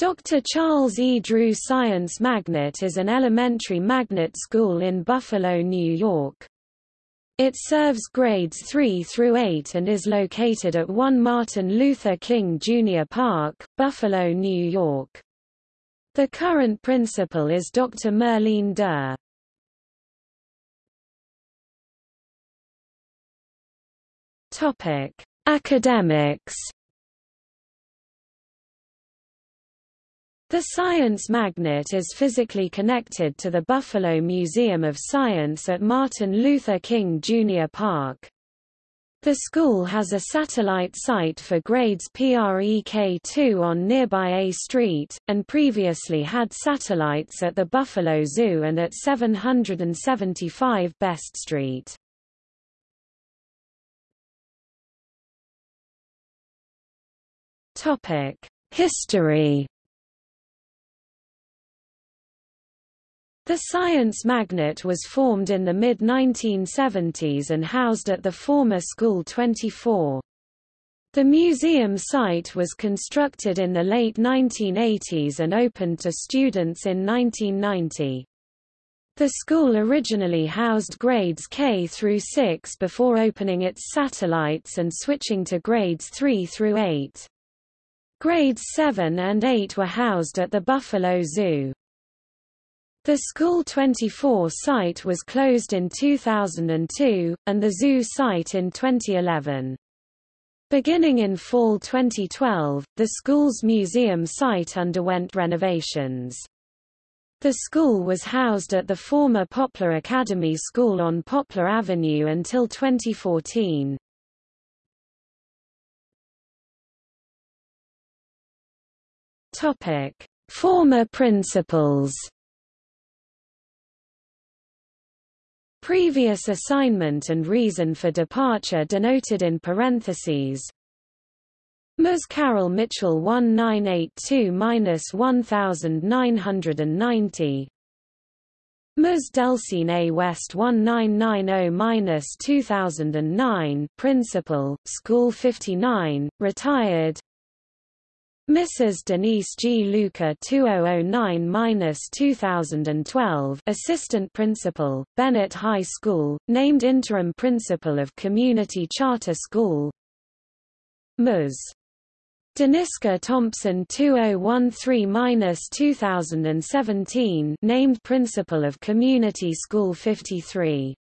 Dr. Charles E. Drew Science Magnet is an elementary magnet school in Buffalo, New York. It serves grades 3 through 8 and is located at 1 Martin Luther King Jr. Park, Buffalo, New York. The current principal is Dr. Merlene Durr. Topic: Academics The Science Magnet is physically connected to the Buffalo Museum of Science at Martin Luther King Jr. Park. The school has a satellite site for grades PREK2 on nearby A Street, and previously had satellites at the Buffalo Zoo and at 775 Best Street. History The Science Magnet was formed in the mid-1970s and housed at the former School 24. The museum site was constructed in the late 1980s and opened to students in 1990. The school originally housed grades K through 6 before opening its satellites and switching to grades 3 through 8. Grades 7 and 8 were housed at the Buffalo Zoo. The School 24 site was closed in 2002, and the zoo site in 2011. Beginning in fall 2012, the school's museum site underwent renovations. The school was housed at the former Poplar Academy School on Poplar Avenue until 2014. Topic: Former principals Previous assignment and reason for departure denoted in parentheses. Ms. Carol Mitchell 1982-1990 Ms. Delcine A. West 1990-2009 Principal, School 59, retired Mrs. Denise G. Luca 2009-2012 Assistant Principal, Bennett High School, named Interim Principal of Community Charter School Ms. Deniska Thompson 2013-2017 named Principal of Community School 53